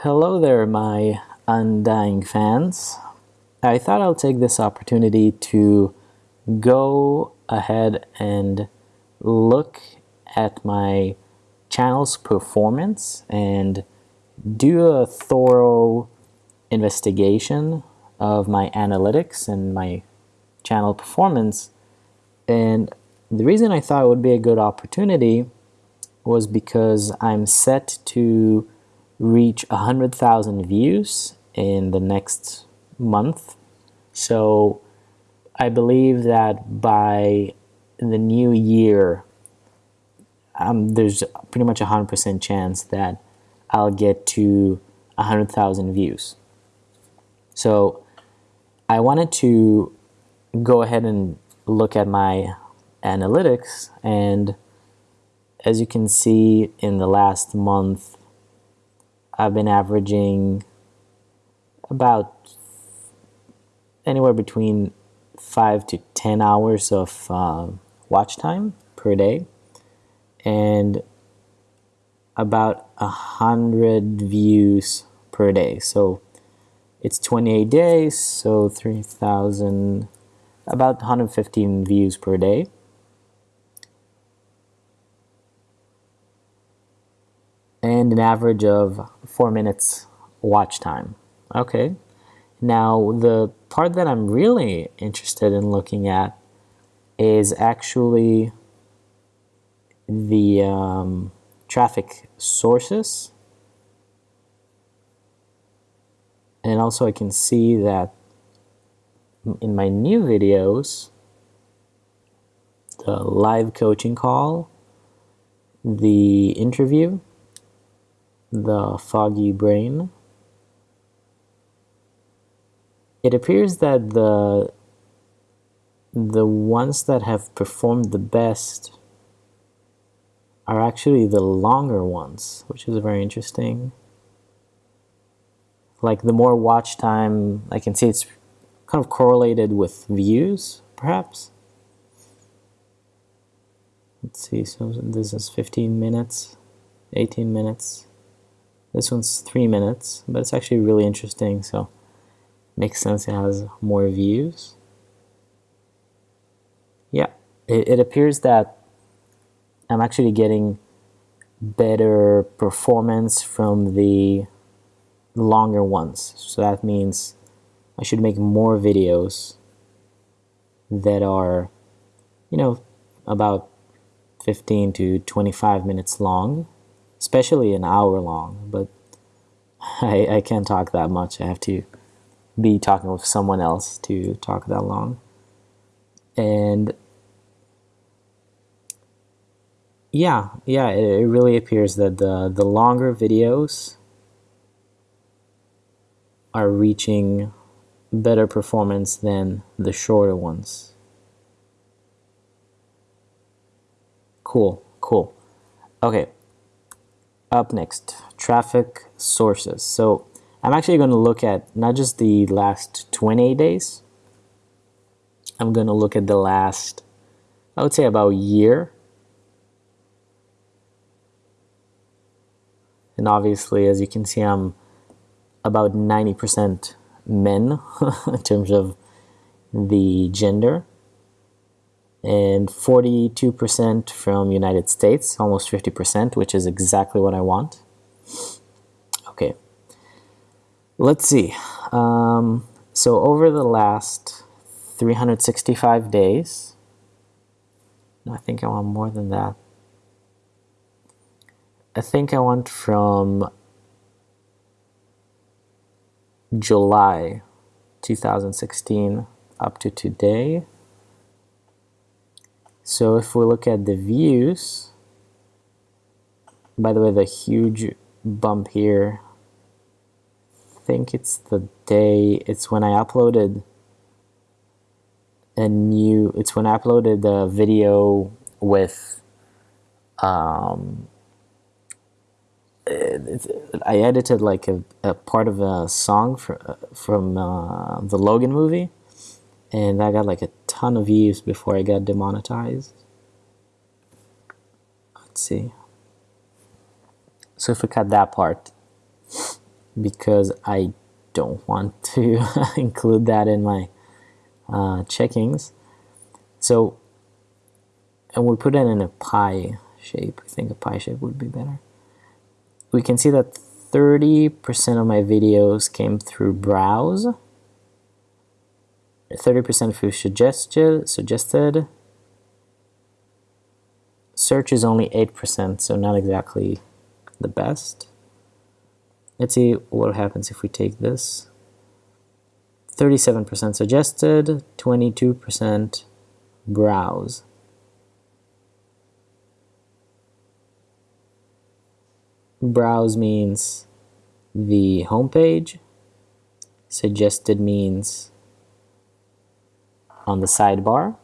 Hello there, my undying fans. I thought I'll take this opportunity to go ahead and look at my channel's performance and do a thorough investigation of my analytics and my channel performance. And the reason I thought it would be a good opportunity was because I'm set to reach 100,000 views in the next month. So I believe that by the new year, um, there's pretty much a 100% chance that I'll get to 100,000 views. So I wanted to go ahead and look at my analytics and as you can see in the last month I've been averaging about anywhere between 5 to 10 hours of uh, watch time per day. And about a hundred views per day. So it's 28 days so 3000 about 115 views per day and an average of four minutes watch time. Okay, now the part that I'm really interested in looking at is actually the um, traffic sources. And also I can see that in my new videos, the live coaching call, the interview, the foggy brain. It appears that the the ones that have performed the best are actually the longer ones, which is very interesting. Like the more watch time, I can see it's kind of correlated with views, perhaps. Let's see, so this is 15 minutes, 18 minutes. This one's three minutes, but it's actually really interesting, so makes sense it has more views. Yeah, it, it appears that I'm actually getting better performance from the longer ones. So that means I should make more videos that are, you know, about 15 to 25 minutes long especially an hour long, but I, I can't talk that much. I have to be talking with someone else to talk that long. And yeah, yeah, it, it really appears that the, the longer videos are reaching better performance than the shorter ones. Cool, cool. Okay, up next, traffic sources. So I'm actually going to look at not just the last 28 days, I'm going to look at the last, I would say about year. And obviously, as you can see, I'm about 90% men in terms of the gender and 42% from United States, almost 50%, which is exactly what I want. Okay, let's see. Um, so over the last 365 days, I think I want more than that. I think I want from July 2016 up to today. So if we look at the views, by the way, the huge bump here, I think it's the day, it's when I uploaded a new, it's when I uploaded the video with, um, I edited like a, a part of a song for, from uh, the Logan movie and I got like a ton of views before I got demonetized. Let's see. So if we cut that part, because I don't want to include that in my uh, checkings. So, and we put it in a pie shape. I think a pie shape would be better. We can see that 30% of my videos came through browse, 30% through suggested, suggested. Search is only 8%, so not exactly the best. Let's see what happens if we take this. 37% suggested, 22% browse. Browse means the homepage. Suggested means on the sidebar.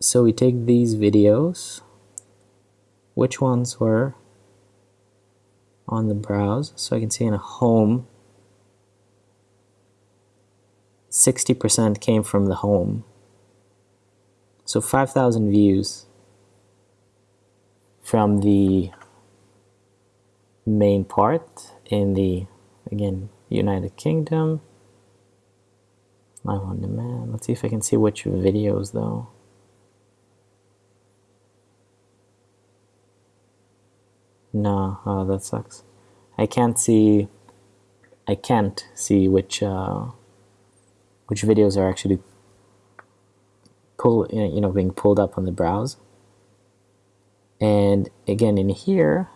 So we take these videos. Which ones were on the browse? So I can see in a home, 60% came from the home. So 5,000 views from the main part in the, again, United Kingdom. Live on demand. Let's see if I can see which videos though. No, oh, that sucks. I can't see. I can't see which uh, which videos are actually pull you know being pulled up on the browse. And again, in here,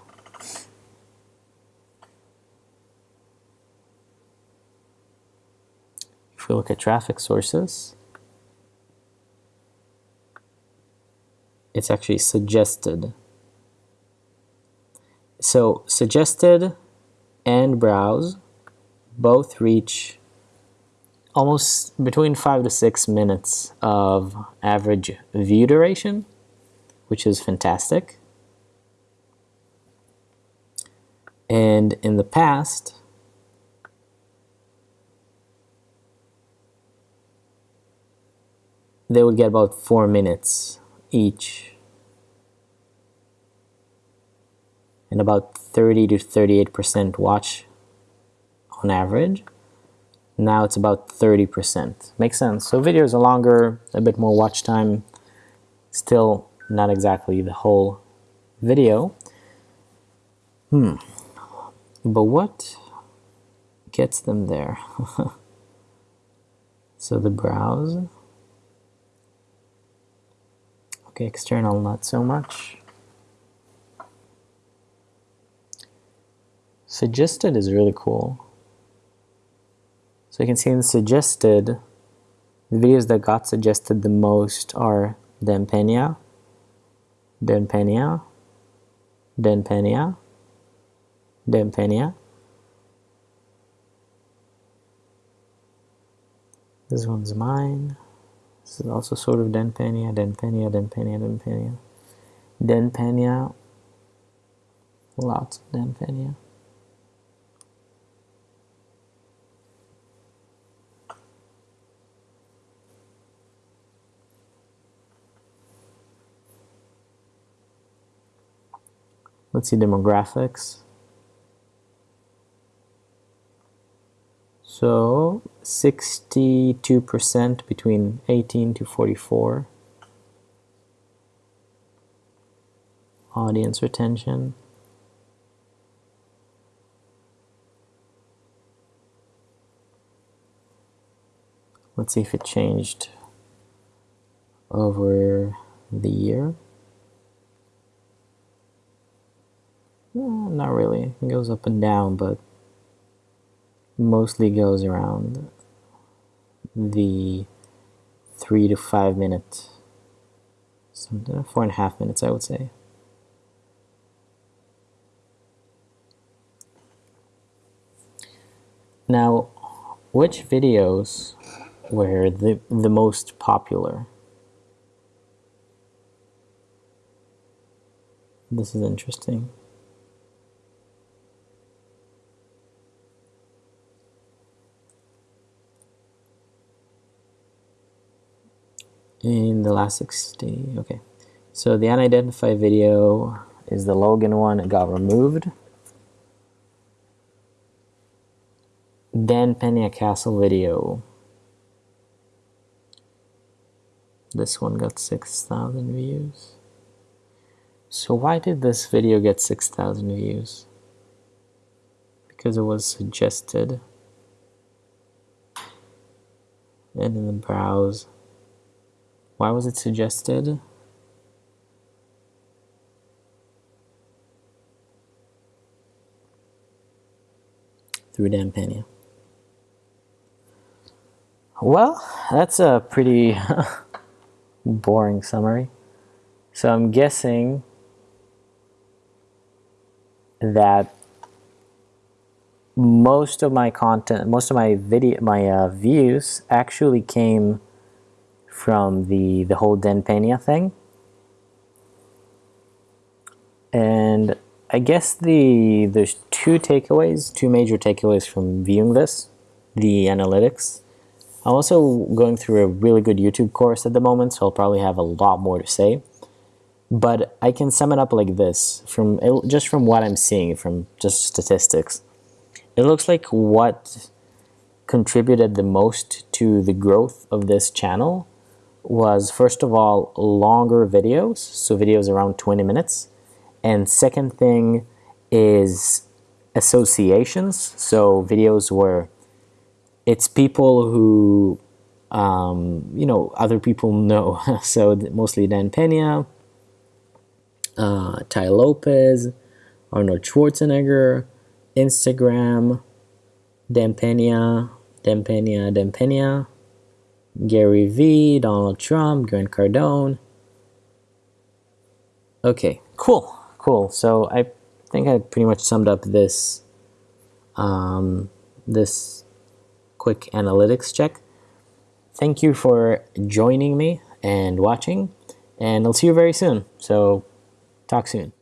look at traffic sources, it's actually suggested. So suggested and browse both reach almost between five to six minutes of average view duration which is fantastic. And in the past, they would get about four minutes each and about 30 to 38% watch on average. Now it's about 30%. Makes sense. So videos are longer, a bit more watch time, still not exactly the whole video. Hmm. But what gets them there? so the browse. Okay, external not so much. Suggested is really cool. So you can see in suggested, the videos that got suggested the most are Empeña, Dan Pena, Denpenia, Dan Pena. This one's mine. This is also sort of Dan Pena, Denpenia, Dan Pena, Denpenia. Dan Pena. Lots of Dan Pena. Let's see demographics. So 62% between 18 to 44. Audience retention. Let's see if it changed over the year. Eh, not really. It goes up and down, but mostly goes around the three to five minutes, four and a half minutes, I would say. Now, which videos were the, the most popular? This is interesting. The last 60 okay so the unidentified video is the Logan one. It got removed. Dan Pena Castle video. This one got 6,000 views. So why did this video get 6,000 views? Because it was suggested. And in the browse. Why was it suggested? Through Dan Pena. Well, that's a pretty boring summary. So I'm guessing that most of my content, most of my video, my uh, views actually came from the the whole Dan Pena thing, and I guess the there's two takeaways, two major takeaways from viewing this, the analytics. I'm also going through a really good YouTube course at the moment, so I'll probably have a lot more to say. But I can sum it up like this, from just from what I'm seeing, from just statistics. It looks like what contributed the most to the growth of this channel was first of all longer videos, so videos around 20 minutes. And second thing is associations, so videos where it's people who um, you know other people know. so mostly Dan Pena, uh, Tai Lopez, Arnold Schwarzenegger, Instagram, Dan Pena, Dan Pena, Dan Pena, Gary Vee, Donald Trump, Grant Cardone. Okay, cool, cool. So I think I pretty much summed up this um, this quick analytics check. Thank you for joining me and watching, and I'll see you very soon. So, talk soon.